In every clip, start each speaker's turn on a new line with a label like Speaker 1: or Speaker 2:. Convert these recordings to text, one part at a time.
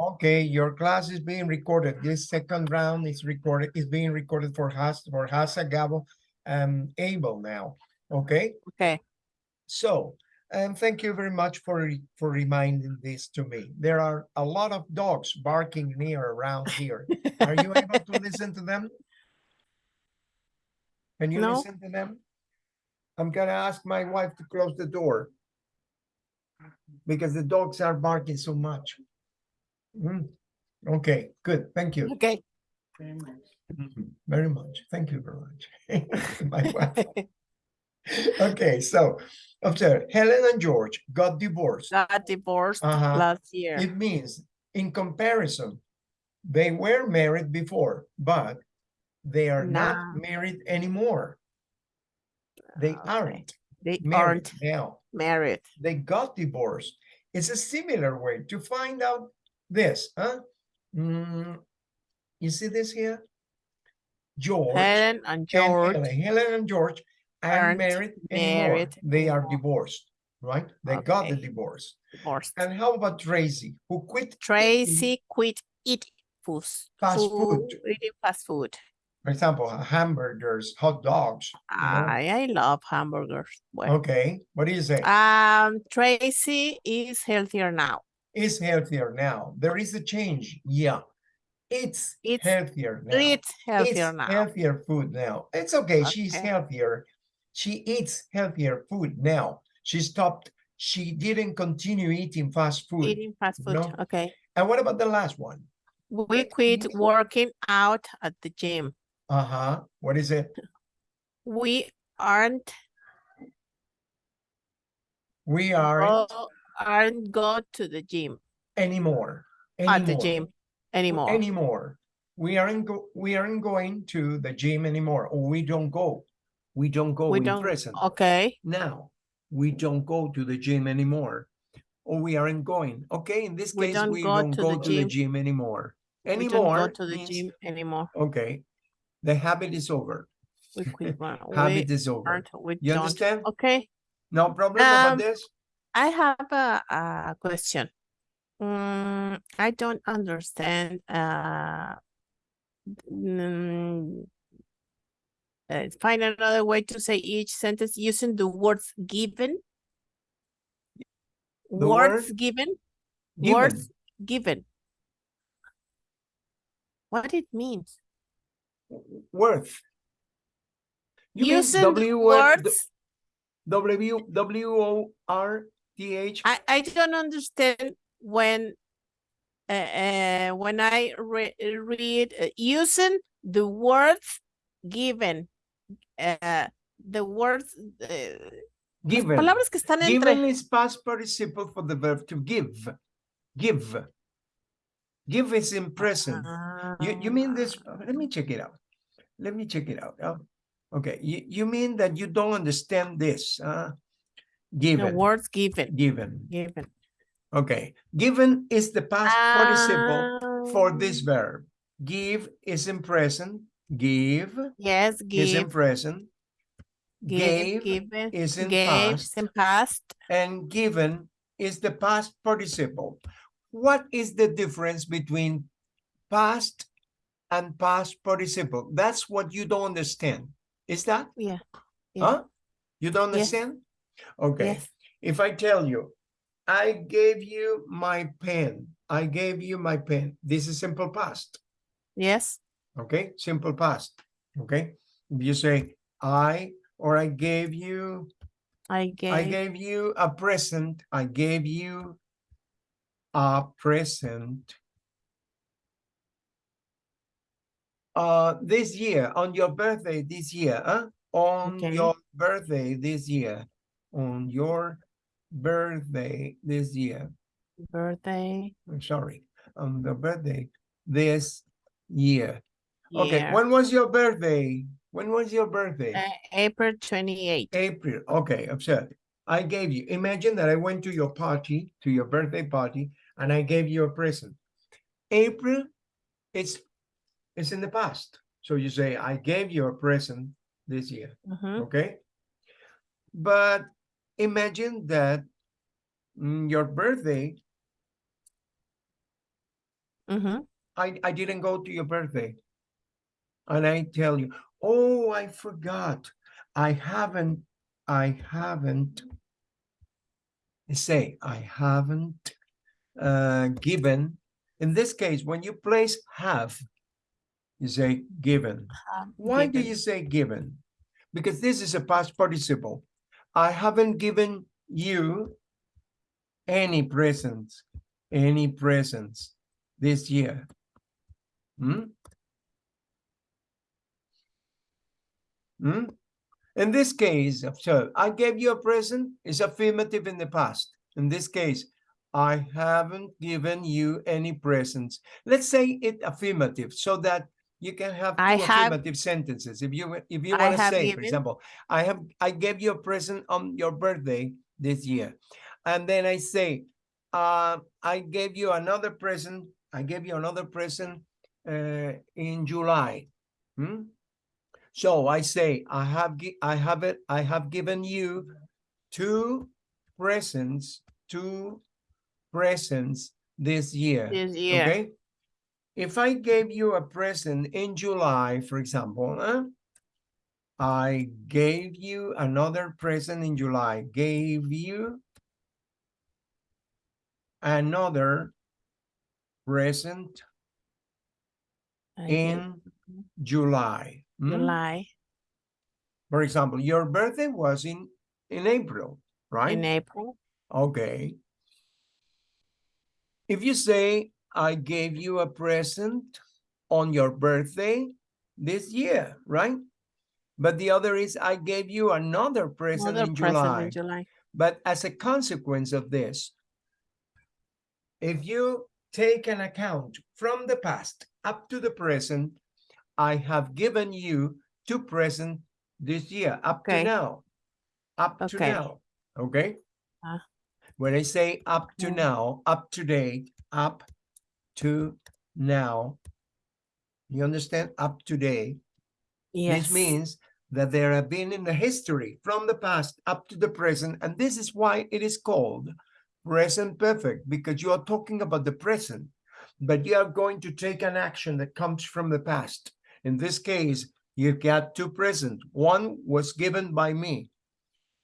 Speaker 1: Okay, your class is being recorded. This second round is recorded, is being recorded for Has, for Hasa, Gabo, and Abel now. Okay,
Speaker 2: Okay.
Speaker 1: so, and thank you very much for, for reminding this to me. There are a lot of dogs barking near around here. Are you able to listen to them? Can you
Speaker 2: No.
Speaker 1: listen to them? I'm gonna ask my wife to close the door. Because the dogs are barking so much. Mm, Okay, good, thank you.
Speaker 2: Okay.
Speaker 1: Very much, thank you very much. My wife. Okay, so, observe, Helen and George got divorced.
Speaker 2: Got divorced
Speaker 1: Uh-huh.
Speaker 2: last year.
Speaker 1: It means, in comparison, they were married before, but they are not married anymore. They
Speaker 2: Okay.
Speaker 1: aren't
Speaker 2: They
Speaker 1: married
Speaker 2: aren't
Speaker 1: now.
Speaker 2: married.
Speaker 1: They got divorced. It's a similar way to find out this, huh? Mm, you see this here? George.
Speaker 2: Helen and
Speaker 1: and
Speaker 2: George.
Speaker 1: Helen, Helen and George aren't married
Speaker 2: married
Speaker 1: They are divorced, right? They got the
Speaker 2: Okay.
Speaker 1: divorce.
Speaker 2: divorced.
Speaker 1: And how about Tracy, who quit eating,
Speaker 2: Tracy quit eating food.
Speaker 1: Fast food.
Speaker 2: Eating fast food.
Speaker 1: for example, hamburgers, hot dogs? know?
Speaker 2: I, I love hamburgers. Well,
Speaker 1: Okay, what do you say?
Speaker 2: um, Tracy is healthier now.
Speaker 1: Is healthier now. There is a change. Yeah. It's
Speaker 2: It's-
Speaker 1: healthier now.
Speaker 2: It's healthier
Speaker 1: It's
Speaker 2: now.
Speaker 1: healthier food now. It's okay. She's healthier. She eats healthier food now. She stopped. She didn't continue eating fast food.
Speaker 2: Eating fast food.
Speaker 1: no?
Speaker 2: Okay.
Speaker 1: And what about the last one?
Speaker 2: We quit working out at the gym.
Speaker 1: Uh-huh. What is it?
Speaker 2: We aren't
Speaker 1: We aren't
Speaker 2: aren't go to the gym
Speaker 1: anymore.
Speaker 2: at the gym anymore.
Speaker 1: Anymore. We aren't go we aren't going to the gym anymore. Or we don't go. We don't go
Speaker 2: we
Speaker 1: in
Speaker 2: don't.
Speaker 1: present.
Speaker 2: Okay.
Speaker 1: Now, we don't go to the gym anymore. Or we aren't going. Okay, in this
Speaker 2: We
Speaker 1: case,
Speaker 2: don't
Speaker 1: we
Speaker 2: go
Speaker 1: don't
Speaker 2: to
Speaker 1: go
Speaker 2: the
Speaker 1: to the
Speaker 2: gym.
Speaker 1: gym anymore.
Speaker 2: We
Speaker 1: Anymore
Speaker 2: don't go to the
Speaker 1: means-
Speaker 2: gym anymore.
Speaker 1: Okay, the habit is over.
Speaker 2: We quit. one- we
Speaker 1: Habit is over.
Speaker 2: We
Speaker 1: You understand?
Speaker 2: Okay.
Speaker 1: No problem about
Speaker 2: Um,
Speaker 1: this?
Speaker 2: I have a, a question. Mm, I don't understand. Uh, uh, find another way to say each sentence using the words given.
Speaker 1: The
Speaker 2: words
Speaker 1: word
Speaker 2: given.
Speaker 1: Given.
Speaker 2: Words given. What it means?
Speaker 1: Worth. You mean
Speaker 2: Using
Speaker 1: W
Speaker 2: words.
Speaker 1: W W O R
Speaker 2: I, I don't understand when uh, uh, when I re read uh, using the words given uh, the words uh,
Speaker 1: Given.
Speaker 2: palabras que están entre
Speaker 1: Given is past participle for the verb to give. Give. Give is in present. You, you mean this,
Speaker 2: Ah,
Speaker 1: let me check it out. Let me check it out. Uh, Okay, you, you mean that you don't understand this, uh?
Speaker 2: The
Speaker 1: Given,
Speaker 2: words given
Speaker 1: given.
Speaker 2: given
Speaker 1: Okay, given is the past participle for this
Speaker 2: Ah,
Speaker 1: verb. Give is in present, give
Speaker 2: yes give.
Speaker 1: is in present.
Speaker 2: give
Speaker 1: Gave
Speaker 2: given
Speaker 1: is in
Speaker 2: gave
Speaker 1: past.
Speaker 2: in past
Speaker 1: and given is the past participle. What is the difference between past and past participle? That's what you don't understand. Is that?
Speaker 2: yeah Yeah.
Speaker 1: Huh? You don't understand? Okay.
Speaker 2: yes
Speaker 1: If I tell you, I gave you my pen, I gave you my pen. This is simple past.
Speaker 2: yes
Speaker 1: Okay, simple past. Okay. If you say I or I gave you
Speaker 2: I gave
Speaker 1: I gave you a present. I gave you a present. Uh, this year, on your birthday this year, huh? On
Speaker 2: Okay.
Speaker 1: your birthday this year, on your birthday this year.
Speaker 2: birthday
Speaker 1: I'm sorry, on the birthday this year. Okay, when was your birthday? When was your birthday?
Speaker 2: Uh, April 28th.
Speaker 1: April. Okay, observe. I gave you, imagine that I went to your party, to your birthday party, and I gave you a present. April, it's, it's in the past. So you say, I gave you a present this year,
Speaker 2: Mhm.
Speaker 1: okay? But imagine that mm, your birthday
Speaker 2: Mhm.
Speaker 1: I, I didn't go to your birthday. And I tell you, oh, I forgot. I haven't, I haven't, say, I haven't uh, given. In this case, when you place have, you say given.
Speaker 2: Um,
Speaker 1: Why do you say given? Because this is a past participle. I haven't given you any presents, any presents this year. Hmm? Hmm? In this case, so I gave you a present is affirmative in the past. In this case, I haven't given you any presents. Let's say it affirmative so that you can have two
Speaker 2: I have-
Speaker 1: affirmative sentences. If you if you want to
Speaker 2: have
Speaker 1: say, for example, I have I gave you a present on your birthday this year, and then I say, uh, I gave you another present. I gave you another present uh, in July. Hmm? So I say I have I have it I have given you two presents, two presents this year.
Speaker 2: This year.
Speaker 1: Okay. If I gave you a present in July, for example, huh? I gave you another present in July, gave you another present
Speaker 2: I
Speaker 1: in July. hmm?
Speaker 2: July
Speaker 1: For example, your birthday was in in April, right?
Speaker 2: in April.
Speaker 1: Okay. If you say, I gave you a present on your birthday this year, right? But the other is, I gave you another present
Speaker 2: Another
Speaker 1: in
Speaker 2: present
Speaker 1: July.
Speaker 2: in July.
Speaker 1: But as a consequence of this, if you take an account from the past up to the present, I have given you two present this year, up to
Speaker 2: Okay.
Speaker 1: now. Up to now, okay?
Speaker 2: Ah.
Speaker 1: When I say up to now, up to date, up to now, you understand? Up to date.
Speaker 2: Yes.
Speaker 1: This means that there have been in the history from the past up to the present, and this is why it is called present perfect, because you are talking about the present, but you are going to take an action that comes from the past. In this case, you've got two present. One was given by me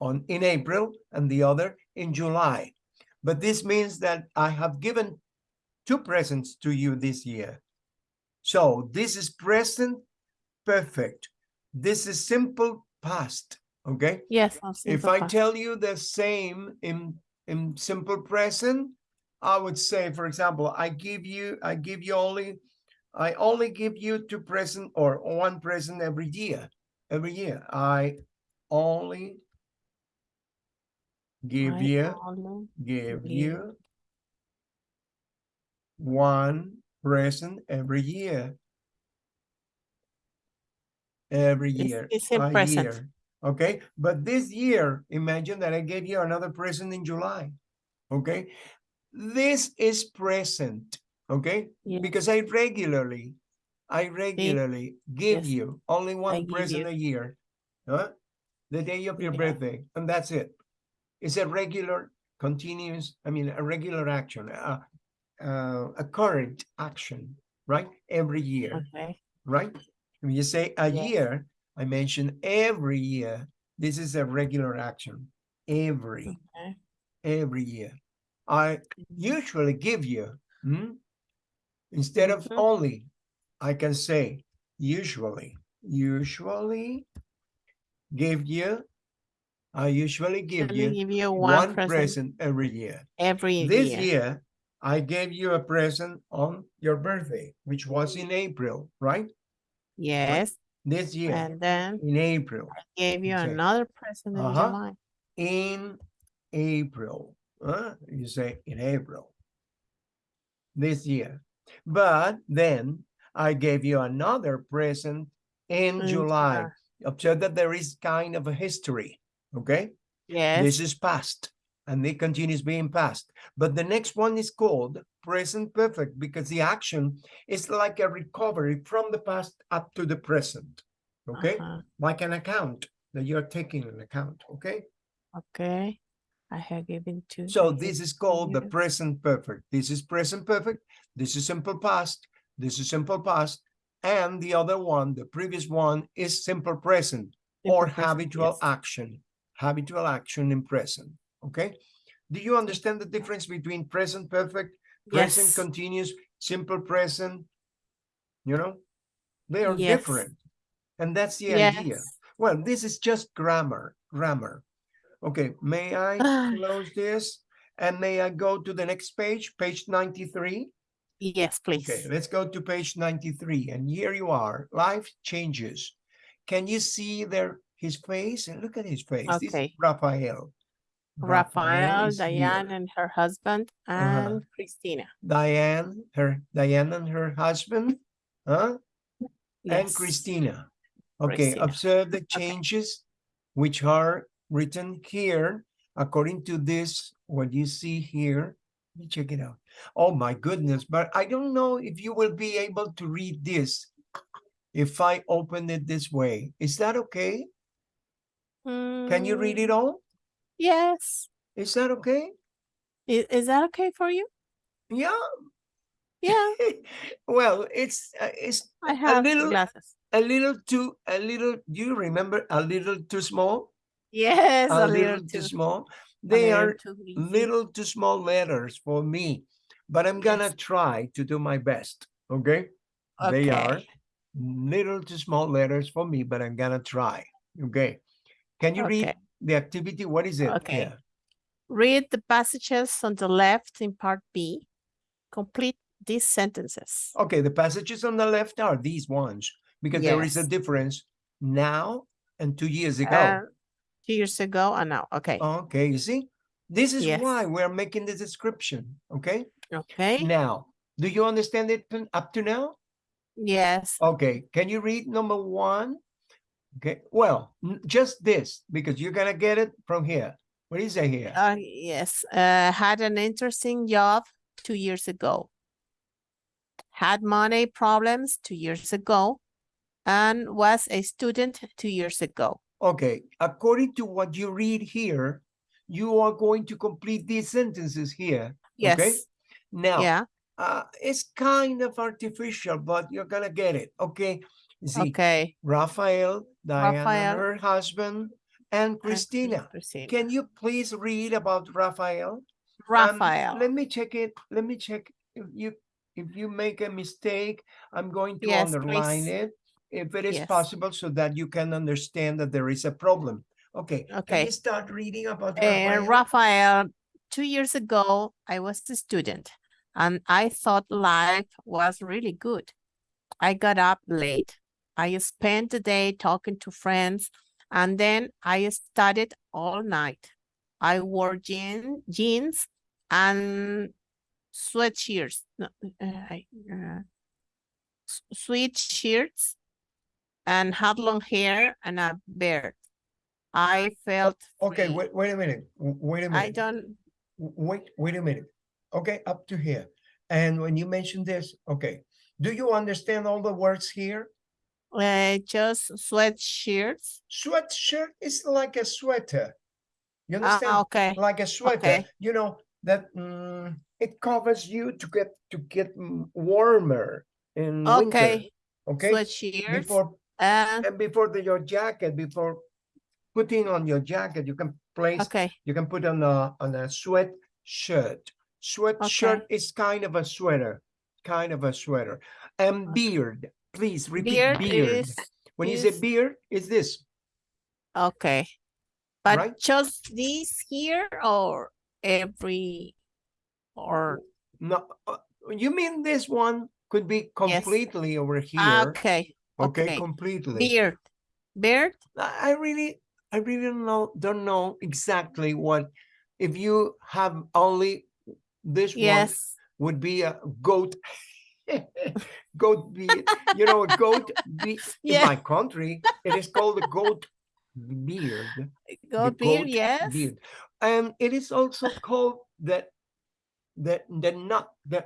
Speaker 1: on in April and the other in July. But this means that I have given two presents to you this year. So this is present perfect. This is simple past. Okay.
Speaker 2: Yes.
Speaker 1: If I
Speaker 2: past.
Speaker 1: tell you the same in in simple present, I would say, for example, I give you I give you only I only give you two present or one present every year. Every year. I only give
Speaker 2: I
Speaker 1: you
Speaker 2: only
Speaker 1: give
Speaker 2: give
Speaker 1: you one present every year. Every year.
Speaker 2: it's in
Speaker 1: a
Speaker 2: present.
Speaker 1: year, Okay, but this year, imagine that I gave you another present in July. Okay, this is present. Okay, because I regularly, I regularly give
Speaker 2: Yes.
Speaker 1: you only one
Speaker 2: give
Speaker 1: present a year. Huh? The day of your
Speaker 2: Yeah.
Speaker 1: birthday, and that's it. It's a regular, continuous, I mean, a regular action, a, uh, a current action, right? Every year,
Speaker 2: Okay.
Speaker 1: right? When you say a
Speaker 2: Yes.
Speaker 1: year, I mentioned every year. This is a regular action. Every,
Speaker 2: Okay.
Speaker 1: every year. I usually give you, hmm? instead of
Speaker 2: Mhm.
Speaker 1: only, I can say usually, usually give you, I usually give you
Speaker 2: give you one,
Speaker 1: one
Speaker 2: present,
Speaker 1: present every year.
Speaker 2: every year.
Speaker 1: This
Speaker 2: year.
Speaker 1: year, I gave you a present on your birthday, which was in April, right?
Speaker 2: Yes.
Speaker 1: This year,
Speaker 2: And then
Speaker 1: in April, I
Speaker 2: gave you another present in
Speaker 1: Uh-huh.
Speaker 2: July.
Speaker 1: in April. huh? You say in April this year. But then I gave you another present in July.
Speaker 2: July.
Speaker 1: Observe that there is kind of a history. Okay.
Speaker 2: Yes.
Speaker 1: This is past and it continues being past. But the next one is called present perfect because the action is like a recovery from the past up to the present. Okay.
Speaker 2: Uh-huh.
Speaker 1: Like an account that you're taking an account. Okay.
Speaker 2: Okay. I have given to.
Speaker 1: So this is called the present perfect. This is present perfect. This is simple past. This is simple past. And the other one, the previous one is simple present or
Speaker 2: present,
Speaker 1: habitual
Speaker 2: yes.
Speaker 1: action. Habitual action in present. Okay. Do you understand the difference between present perfect, present
Speaker 2: Yes.
Speaker 1: continuous, simple present? You know, they are
Speaker 2: Yes.
Speaker 1: different. And that's the idea. Well, this is just grammar, grammar. Okay, may I close this? And may I go to the next page, page 93?
Speaker 2: Yes, please.
Speaker 1: Okay, let's go to page 93. And here you are, life changes. Can you see there his face? And look at his face. This is
Speaker 2: Okay.
Speaker 1: Raphael.
Speaker 2: Raphael, Diane,
Speaker 1: here.
Speaker 2: and her husband,
Speaker 1: Uh-huh.
Speaker 2: and Christina.
Speaker 1: Diane, her Diane and her husband, huh? and Christina. Okay,
Speaker 2: Christina.
Speaker 1: observe the changes which are written here according to this, what you see here. Let me check it out. Oh my goodness, but I don't know if you will be able to read this if I open it this way. Is that okay? Can you read it
Speaker 2: Mm,
Speaker 1: all?
Speaker 2: Yes.
Speaker 1: Is that okay?
Speaker 2: Is, is that okay for you?
Speaker 1: Yeah.
Speaker 2: Yeah,
Speaker 1: well, it's uh, it's
Speaker 2: I have
Speaker 1: little-
Speaker 2: glasses.
Speaker 1: a little too a little. Do you remember a little too small?
Speaker 2: Yes,
Speaker 1: a
Speaker 2: a,
Speaker 1: little
Speaker 2: little
Speaker 1: too small. They
Speaker 2: little
Speaker 1: are
Speaker 2: too
Speaker 1: little too small letters for me, but I'm gonna
Speaker 2: Yes.
Speaker 1: try to do my best. Okay. They are little too small letters for me, but I'm gonna try. Okay. Can you read
Speaker 2: Okay.
Speaker 1: The activity? What is it?
Speaker 2: Okay.
Speaker 1: Yeah.
Speaker 2: Read the passages on the left in part B. Complete these sentences.
Speaker 1: Okay. The passages on the left are these ones because there is a difference now and two years ago.
Speaker 2: Uh, two years ago and now. Okay.
Speaker 1: Okay. You see, this is
Speaker 2: Yes.
Speaker 1: why we're making the description. Okay.
Speaker 2: Okay.
Speaker 1: Now, do you understand it up to now?
Speaker 2: Yes.
Speaker 1: Okay, can you read number one? Okay, well, just this, because you're gonna get it from here. What is it here?
Speaker 2: Uh, yes. Uh, had an interesting job two years ago. Had money problems two years ago and was a student two years ago.
Speaker 1: Okay, according to what you read here, you are going to complete these sentences here. Okay,
Speaker 2: Yes.
Speaker 1: now,
Speaker 2: Yeah.
Speaker 1: uh, it's kind of artificial, but you're gonna get it. Okay, see,
Speaker 2: Okay.
Speaker 1: Raphael, Diana,
Speaker 2: Raphael.
Speaker 1: her husband, and
Speaker 2: and
Speaker 1: Christina.
Speaker 2: Christina.
Speaker 1: Can you please read about Raphael? Um,
Speaker 2: Raphael.
Speaker 1: let me check it. Let me check if you if you make a mistake, I'm going to
Speaker 2: Yes,
Speaker 1: underline
Speaker 2: please.
Speaker 1: it if it is
Speaker 2: Yes.
Speaker 1: possible so that you can understand that there is a problem. Okay. Can
Speaker 2: Okay.
Speaker 1: you start reading about
Speaker 2: Uh,
Speaker 1: Raphael?
Speaker 2: Raphael, two years ago, I was a student and I thought life was really good. I got up late. I spent the day talking to friends and then I studied all night. I wore jean, jeans and sweatshirts, no, uh, uh, sweatshirts and had long hair and a beard. I felt
Speaker 1: Okay,
Speaker 2: free.
Speaker 1: wait, wait a minute. Wait a minute.
Speaker 2: I
Speaker 1: don't Wait, wait a minute. Okay, up to here. And when you mention this, okay, do you understand all the words here?
Speaker 2: Uh, just sweatshirts.
Speaker 1: Sweatshirt is like a sweater. You
Speaker 2: Ah,
Speaker 1: understand?
Speaker 2: okay.
Speaker 1: like a sweater,
Speaker 2: Okay.
Speaker 1: you know, that mm, it covers you to get to get mm, warmer in winter.
Speaker 2: Okay.
Speaker 1: Okay.
Speaker 2: Sweatshirts.
Speaker 1: Before
Speaker 2: And
Speaker 1: and before the, your jacket, before putting on your jacket, you can place
Speaker 2: okay.
Speaker 1: you can put on a on a sweat shirt. Sweat shirt is kind of a sweater, kind of a sweater. And
Speaker 2: Okay.
Speaker 1: beard, please repeat
Speaker 2: Beard
Speaker 1: beard.
Speaker 2: is
Speaker 1: when you say
Speaker 2: is-
Speaker 1: beard, is this
Speaker 2: okay. But
Speaker 1: Right.
Speaker 2: just this here or every or
Speaker 1: no? uh, You mean this one could be completely over here?
Speaker 2: Okay.
Speaker 1: Okay,
Speaker 2: okay.
Speaker 1: completely.
Speaker 2: Beard. Beard.
Speaker 1: I I really, I really don't know, don't know exactly what, if you have only this one
Speaker 2: Yes.
Speaker 1: would be a goat. Goat beard, you know, a goat be in my country, it is called a goat beard.
Speaker 2: Goat beard.
Speaker 1: goat
Speaker 2: Yes.
Speaker 1: beard. And it is also called the, the, the nut, the,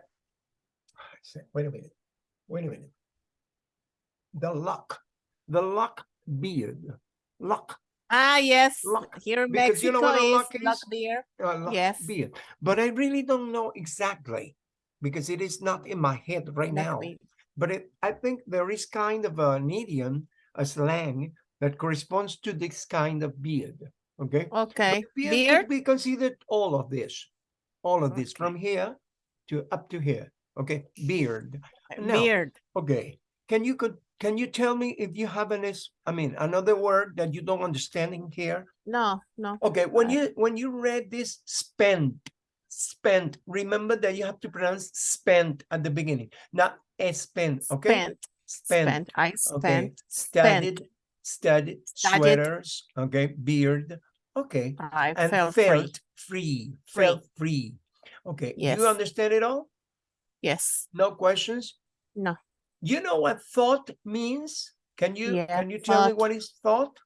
Speaker 1: wait a minute, wait a minute. The lock, the lock beard, lock,
Speaker 2: Ah, yes,
Speaker 1: Lock,
Speaker 2: here in
Speaker 1: because you know
Speaker 2: Mexico
Speaker 1: what a
Speaker 2: is
Speaker 1: lock
Speaker 2: lock
Speaker 1: is?
Speaker 2: deer.
Speaker 1: uh, lock
Speaker 2: Yes.
Speaker 1: beard. But I really don't know exactly because it is not in my head right
Speaker 2: lock
Speaker 1: now. But it, I think there is kind of an idiom, a slang that corresponds to this kind of beard. Okay. But
Speaker 2: Okay,
Speaker 1: beard,
Speaker 2: beard,
Speaker 1: be considered all of this, all of this from here to up to here. Okay, beard. Now,
Speaker 2: beard.
Speaker 1: Okay, can you could can you tell me if you have an is I mean another word that you don't understand in here?
Speaker 2: No, no.
Speaker 1: Okay, when
Speaker 2: Uh,
Speaker 1: you when you read this spent, spent, remember that you have to pronounce spent at the beginning, not spent. Okay,
Speaker 2: Spent,
Speaker 1: spent.
Speaker 2: spent, I
Speaker 1: Okay,
Speaker 2: spent,
Speaker 1: studied, studied,
Speaker 2: Studied.
Speaker 1: sweaters. Okay, beard. Okay,
Speaker 2: I
Speaker 1: and
Speaker 2: felt
Speaker 1: felt
Speaker 2: free.
Speaker 1: free, felt free. Okay,
Speaker 2: Yes.
Speaker 1: you understand it all?
Speaker 2: Yes,
Speaker 1: No questions?
Speaker 2: No.
Speaker 1: You know what thought means? Can you
Speaker 2: Yeah,
Speaker 1: can you tell me what is thought?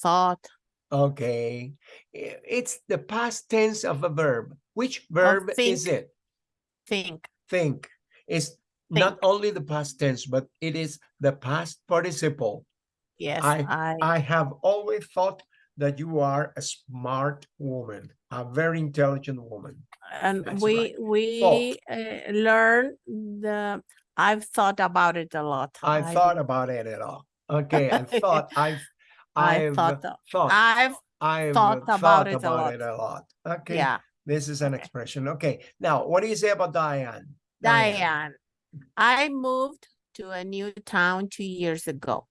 Speaker 2: thought,
Speaker 1: Okay. It's the past tense of a verb. Which verb is
Speaker 2: think.
Speaker 1: it?
Speaker 2: think,
Speaker 1: Think. It's not only the past tense, but it is the past participle.
Speaker 2: yes,
Speaker 1: I-
Speaker 2: I,
Speaker 1: I have always thought that you are a smart woman, a very intelligent woman.
Speaker 2: and
Speaker 1: that's
Speaker 2: we, we uh, learn the, I've thought about it a lot.
Speaker 1: I
Speaker 2: I
Speaker 1: thought about it at all. Okay, I thought I've
Speaker 2: I
Speaker 1: I've
Speaker 2: thought,
Speaker 1: thought
Speaker 2: I've,
Speaker 1: I've
Speaker 2: thought
Speaker 1: uh,
Speaker 2: about
Speaker 1: thought
Speaker 2: it a
Speaker 1: about
Speaker 2: lot.
Speaker 1: it a lot. Okay,
Speaker 2: yeah,
Speaker 1: this is an
Speaker 2: okay.
Speaker 1: expression. Okay, now what do you say about Diane?
Speaker 2: Diane, I moved to a new town two years ago.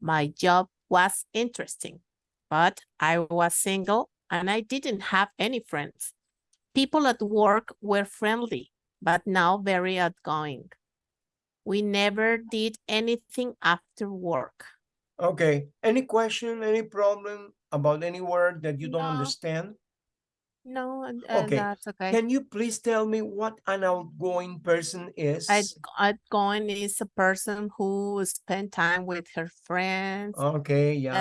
Speaker 2: My job was interesting, but I was single and I didn't have any friends. People at work were friendly, but now very outgoing. We never did anything after work.
Speaker 1: Okay, any question, any problem about any word that you don't
Speaker 2: No.
Speaker 1: understand?
Speaker 2: No, and- uh,
Speaker 1: Okay,
Speaker 2: that's okay.
Speaker 1: Can you please tell me what an outgoing person is?
Speaker 2: Out- Outgoing is a person who spend time with her friends,
Speaker 1: Okay, yeah,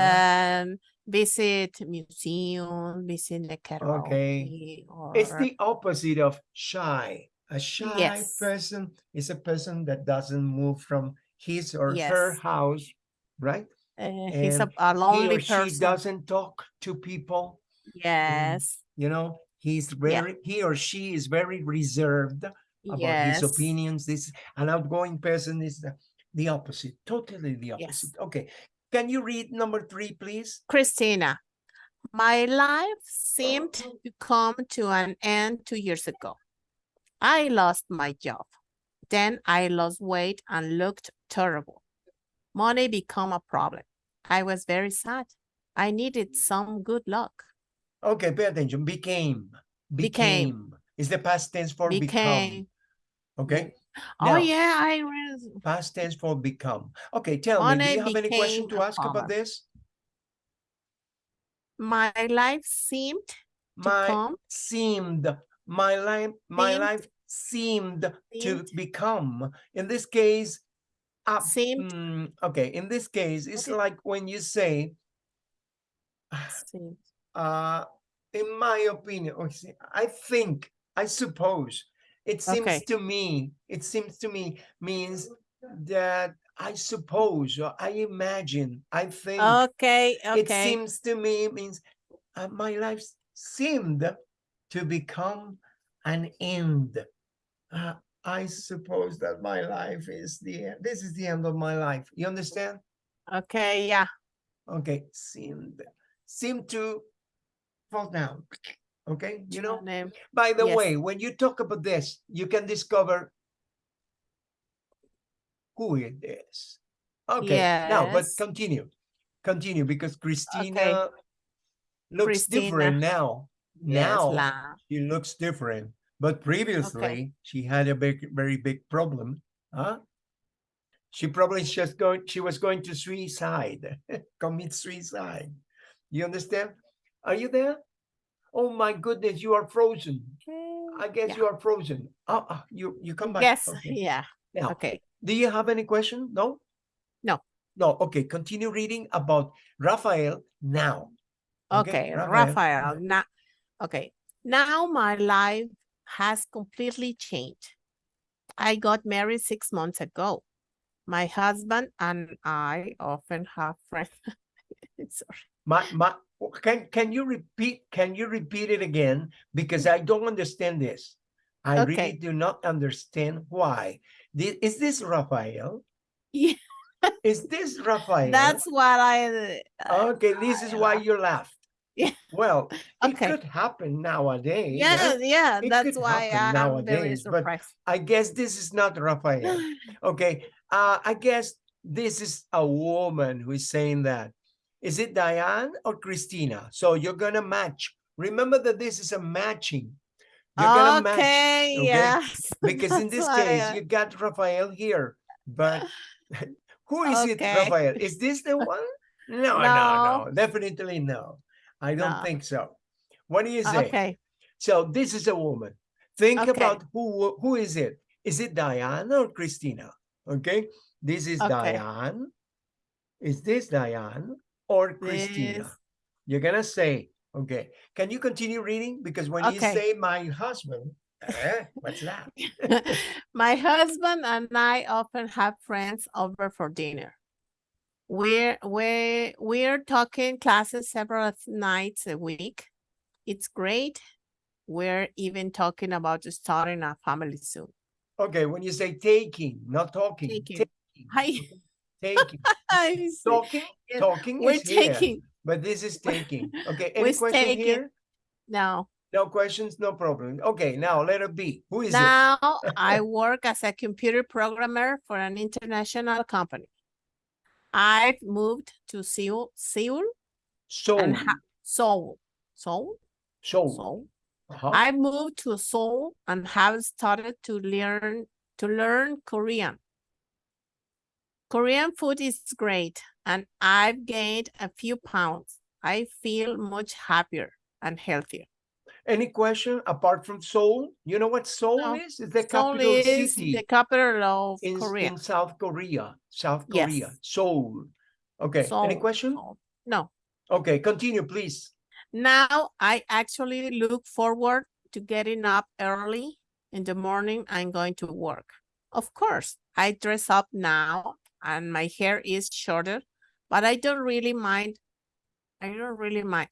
Speaker 2: and visit museum, visit the karaoke, or
Speaker 1: it's the opposite of shy. A shy
Speaker 2: Yes.
Speaker 1: person is a person that doesn't move from his or her
Speaker 2: Yes.
Speaker 1: house, right?
Speaker 2: Uh, he's a, a
Speaker 1: he
Speaker 2: lonely
Speaker 1: or she doesn't talk to people
Speaker 2: Yes,
Speaker 1: you know he's very he or she is very reserved about
Speaker 2: yes.
Speaker 1: his opinions this an outgoing person is the, the opposite totally the
Speaker 2: Yes.
Speaker 1: opposite okay can you read number three please
Speaker 2: Christina, my life seemed to come to an end two years ago. I lost my job. Then I lost weight and looked terrible. Money became a problem. I was very sad. I needed mm. some good luck.
Speaker 1: okay pay attention became became,
Speaker 2: Became.
Speaker 1: is the past tense for become
Speaker 2: Became.
Speaker 1: okay
Speaker 2: Oh yeah, I read.
Speaker 1: past tense for become okay tell me do you have any question to ask about this
Speaker 2: My life seemed to
Speaker 1: my
Speaker 2: come.
Speaker 1: seemed my life my
Speaker 2: Seemed.
Speaker 1: life seemed to become in this case up
Speaker 2: Seemed.
Speaker 1: mm, okay in this case it's
Speaker 2: Okay.
Speaker 1: like when you say
Speaker 2: seemed.
Speaker 1: uh in my opinion say, i think i suppose it seems
Speaker 2: Okay.
Speaker 1: to me it seems to me means that i suppose or i imagine i think
Speaker 2: Okay, okay.
Speaker 1: it seems to me means uh, my life seemed to become an end. Uh, I suppose that my life is the end. This is the end of my life. You understand?
Speaker 2: Okay, yeah.
Speaker 1: Okay, seemed seemed to fall down. Okay, you know.
Speaker 2: Name.
Speaker 1: By the
Speaker 2: yes.
Speaker 1: way, when you talk about this, you can discover who it is. Okay, now but continue, continue because Christina looks
Speaker 2: Christina.
Speaker 1: different now.
Speaker 2: Yes,
Speaker 1: Now
Speaker 2: la.
Speaker 1: she looks different, but previously she had a big, very big problem. Huh? She probably just going. She was going to suicide, commit suicide. You understand? Are you there? Oh my goodness, you are frozen. I guess
Speaker 2: Yeah.
Speaker 1: you are frozen. Ah, ah, you you come back.
Speaker 2: Yes,
Speaker 1: Okay.
Speaker 2: yeah.
Speaker 1: Now,
Speaker 2: Okay.
Speaker 1: do you have any question? No?
Speaker 2: No.
Speaker 1: No. Okay. Continue reading about Raphael now.
Speaker 2: Okay, Raphael. Now, okay. Now my life has completely changed. I got married six months ago. My husband and I often have friends. Sorry.
Speaker 1: My, my, can, can you repeat, can you repeat it again? Because I don't understand this. I really do not understand why. Is this Raphael?
Speaker 2: Yeah.
Speaker 1: Is this Raphael?
Speaker 2: That's what I. uh,
Speaker 1: Okay, this is why you laughed.
Speaker 2: Yeah.
Speaker 1: Well, it
Speaker 2: Okay.
Speaker 1: could happen nowadays.
Speaker 2: Yeah,
Speaker 1: right?
Speaker 2: yeah,
Speaker 1: It
Speaker 2: that's why I'm very
Speaker 1: nowadays, but. I guess this is not Rafael. Okay, uh, I guess this is a woman who is saying that. Is it Diane or Christina? So you're gonna match. Remember that this is a matching. You're gonna match
Speaker 2: Okay,
Speaker 1: okay?
Speaker 2: yes.
Speaker 1: because in this case
Speaker 2: I-
Speaker 1: you got Rafael here, but who is it,
Speaker 2: Okay.
Speaker 1: Rafael? Is this the one? No, no,
Speaker 2: No.
Speaker 1: no, definitely no. I don't
Speaker 2: No.
Speaker 1: think so. What do you say?
Speaker 2: Okay,
Speaker 1: So this is a woman. Think
Speaker 2: Okay.
Speaker 1: about who who is it? Is it Diane or Christina? Okay, this is
Speaker 2: Okay.
Speaker 1: Diane. Is this Diane or Christina?
Speaker 2: This-
Speaker 1: You're gonna say, okay. Can you continue reading? Because when you say my husband, eh, what's that?
Speaker 2: My husband and I often have friends over for dinner. We're we're, we're talking classes several nights a week. It's great. We're even talking about starting a family soon.
Speaker 1: Okay, when you say taking, not talking.
Speaker 2: Taking.
Speaker 1: Taking.
Speaker 2: Hi.
Speaker 1: okay, Taking.
Speaker 2: I.
Speaker 1: Talking,
Speaker 2: Yeah,
Speaker 1: talking
Speaker 2: We're
Speaker 1: is here,
Speaker 2: taking
Speaker 1: but this is taking. Okay, any
Speaker 2: We're
Speaker 1: question
Speaker 2: taking.
Speaker 1: here?
Speaker 2: No.
Speaker 1: No questions, no problem. Okay, now letter B. Who is it?
Speaker 2: Now I work as a computer programmer for an international company. I've moved to Seoul, Seoul,
Speaker 1: Soul.
Speaker 2: and ha- Seoul, Seoul, Seoul.
Speaker 1: Uh-huh.
Speaker 2: I moved to Seoul and have started to learn to learn Korean. Korean food is great and I've gained a few pounds. I feel much happier and healthier.
Speaker 1: Any question apart from Seoul? You know what Seoul
Speaker 2: No,
Speaker 1: is? It's the
Speaker 2: Seoul
Speaker 1: capital
Speaker 2: is
Speaker 1: city
Speaker 2: the capital of
Speaker 1: in,
Speaker 2: Korea.
Speaker 1: in South Korea. South
Speaker 2: Yes.
Speaker 1: Korea. Seoul. Okay, any question?
Speaker 2: No.
Speaker 1: Okay, continue, please.
Speaker 2: Now I actually look forward to getting up early in the morning I'm going to work. Of course, I dress up now and my hair is shorter, but I don't really mind. I don't really mind.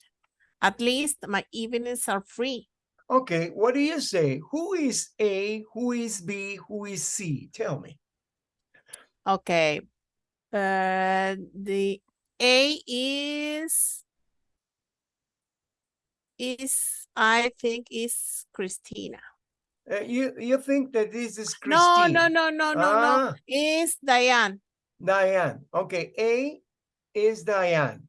Speaker 2: At least my evenings are free.
Speaker 1: Okay, what do you say? Who is A? Who is B? Who is C? Tell me.
Speaker 2: Okay. Uh, the A is is I think is Christina.
Speaker 1: Uh, you you think that this is
Speaker 2: No,
Speaker 1: Christine?
Speaker 2: no, no, no, no, no.
Speaker 1: Ah.
Speaker 2: Is Diane.
Speaker 1: Diane. Okay, A is Diane.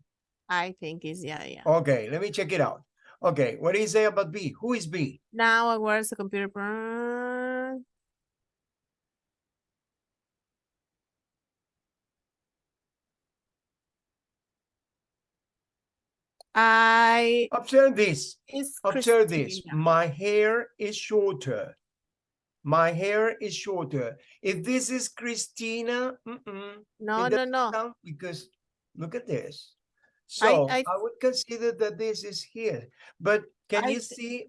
Speaker 2: I think is yeah, yeah.
Speaker 1: Okay, let me check it out. Okay, what do you say about B? Who is B?
Speaker 2: Now uh, I was the computer. pro- I
Speaker 1: Observe this. Observe this. My hair is shorter. My hair is shorter. If this is Christina, mm-mm,
Speaker 2: No, no, no.
Speaker 1: because look at this. So I,
Speaker 2: I-
Speaker 1: would consider that this is here. But can
Speaker 2: I
Speaker 1: you see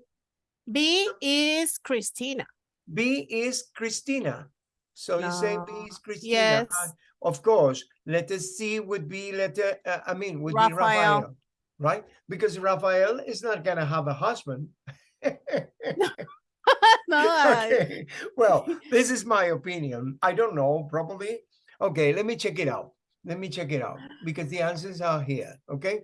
Speaker 2: B is Christina.
Speaker 1: B is Christina? So you say B is Christina.
Speaker 2: Yes.
Speaker 1: Uh, of course, letter C would be letter, uh, I mean, would be
Speaker 2: Raphael.
Speaker 1: Raphael, right? Because Raphael is not gonna have a husband.
Speaker 2: no, I-
Speaker 1: okay, well, this is my opinion. I don't know, probably. Okay, let me check it out. Let me check it out because the answers are here. Okay,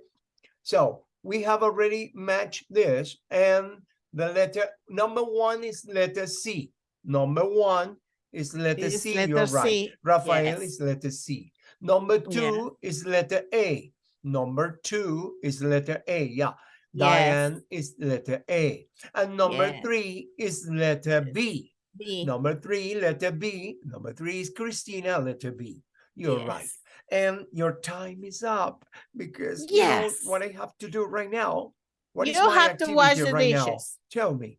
Speaker 1: so we have already matched this, and the letter number one is letter C. Number one is letter
Speaker 2: is
Speaker 1: C.
Speaker 2: letter
Speaker 1: You're right.
Speaker 2: C.
Speaker 1: Raphael
Speaker 2: yes.
Speaker 1: is letter C. Number
Speaker 2: Yeah.
Speaker 1: two is letter A. Number two is letter A. Yeah.
Speaker 2: Yes.
Speaker 1: Diane is letter A. And number
Speaker 2: Yes.
Speaker 1: three is letter B.
Speaker 2: B.
Speaker 1: Number three, letter B. Number three is Christina, letter B. You're right. And your time is up because
Speaker 2: Yes.
Speaker 1: you know what I have to do right now. What is
Speaker 2: You
Speaker 1: my
Speaker 2: have to wash the
Speaker 1: right now?
Speaker 2: dishes.
Speaker 1: Tell me,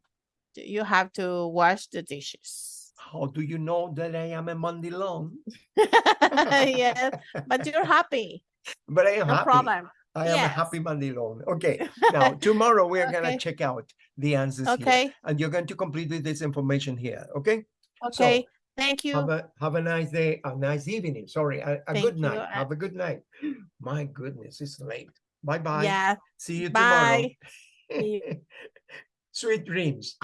Speaker 2: You have to wash the dishes.
Speaker 1: how do you know that I am a mandilon?
Speaker 2: yes, but you're happy.
Speaker 1: But I am
Speaker 2: No
Speaker 1: happy.
Speaker 2: problem.
Speaker 1: I am a
Speaker 2: Yes.
Speaker 1: happy mandilon. Okay. Now tomorrow we are gonna check out the answers here, and you're going to complete this information here. Okay.
Speaker 2: Okay. Thank you.
Speaker 1: Have a have a nice day, a nice evening. Sorry, a, a good night.
Speaker 2: uh,
Speaker 1: Have a good night. My goodness, it's late. Bye bye.
Speaker 2: Yeah.
Speaker 1: See you tomorrow.
Speaker 2: Bye. See
Speaker 1: Sweet dreams.